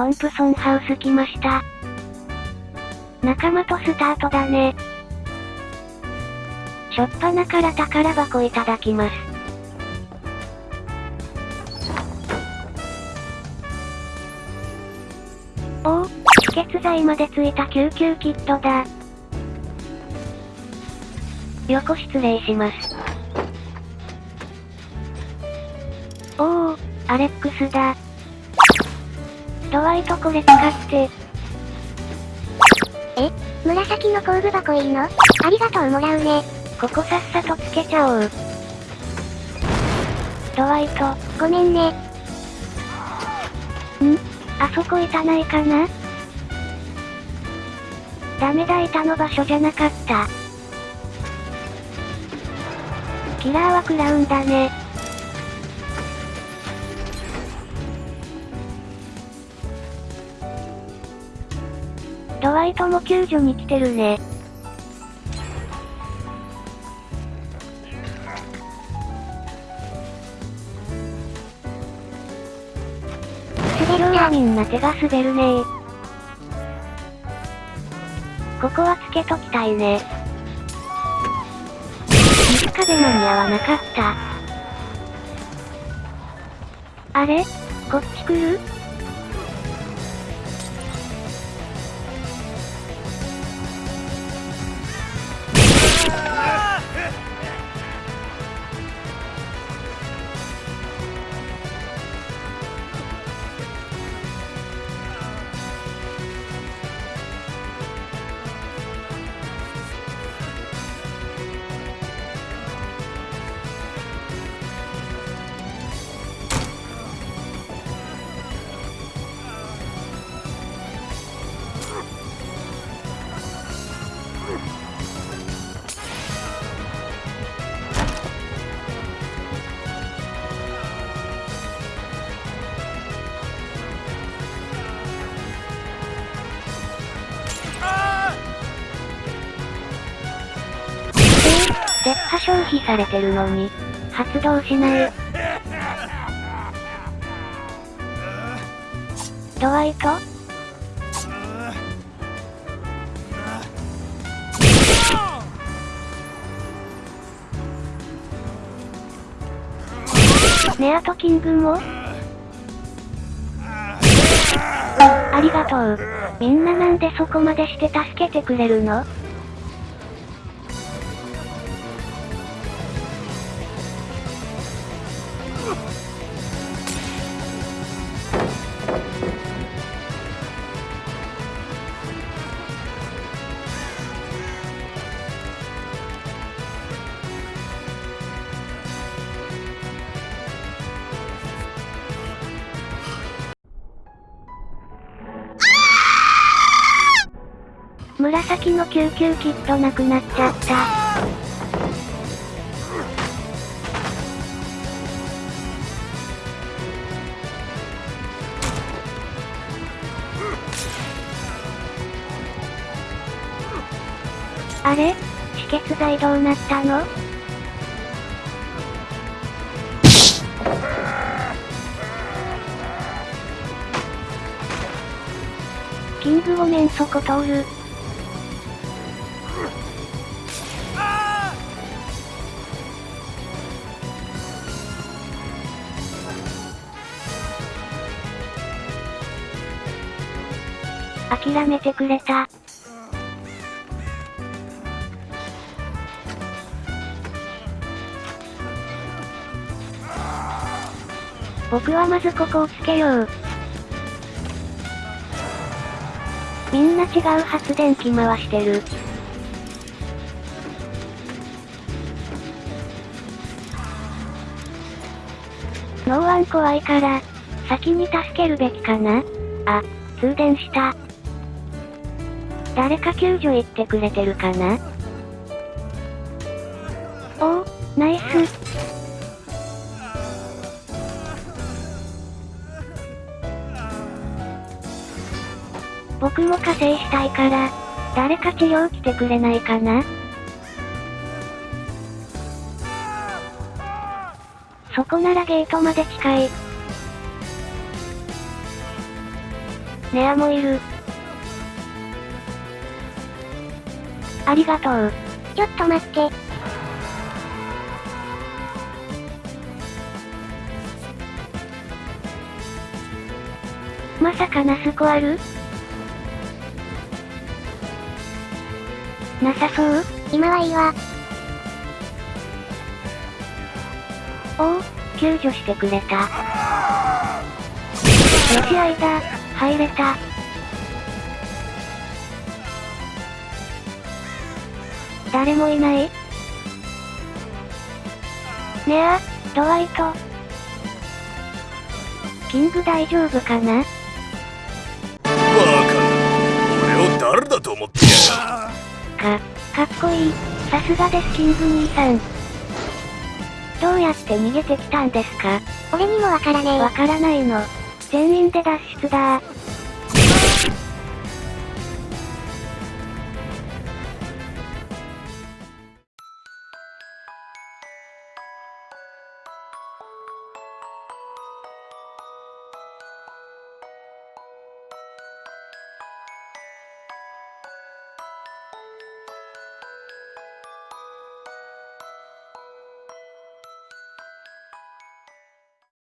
トンプソンハウス来ました。仲間とスタートだね。しょっぱなから宝箱いただきます。おお、止血剤までついた救急キットだ。横失礼します。おお、アレックスだ。ドワイトこれ使って。え？紫の工具箱いいの？ありがとうもらうね。ここさっさとつけちゃおう。ドワイト。ごめんね。ん？あそこいたないかな？ダメだ板の場所じゃなかった。キラーはクラウンだね。ドワイトも救助に来てるね。滑るわみんな手が滑るね。ここはつけときたいね。水壁間に合わなかった。あれ？こっち来る？絶波消費されてるのに、発動しない。ドワイトネアトキングも？ありがとう。みんななんでそこまでして助けてくれるの？紫の救急キットなくなっちゃった。あれ？止血剤どうなったの？キングごめんそこ通る。諦めてくれた。僕はまずここをつけよう。みんな違う発電機回してる。ノーワン怖いから、先に助けるべきかな？あ、通電した。誰か救助行ってくれてるかな？おお、ナイス。僕も加勢したいから、誰か治療来てくれないかな？そこならゲートまで近い。ネアもいる。ありがとう。ちょっと待って。まさかナスコあるなさそう？今はいいわ。おお、救助してくれた。よしあいだ、入れた。誰もいないねあ、ドワイト。キング大丈夫かな？バカ俺を誰だと思ってやか、かっこいい。さすがですキング兄さん。どうやって逃げてきたんですか？俺にもわからねえ。わからないの。全員で脱出だ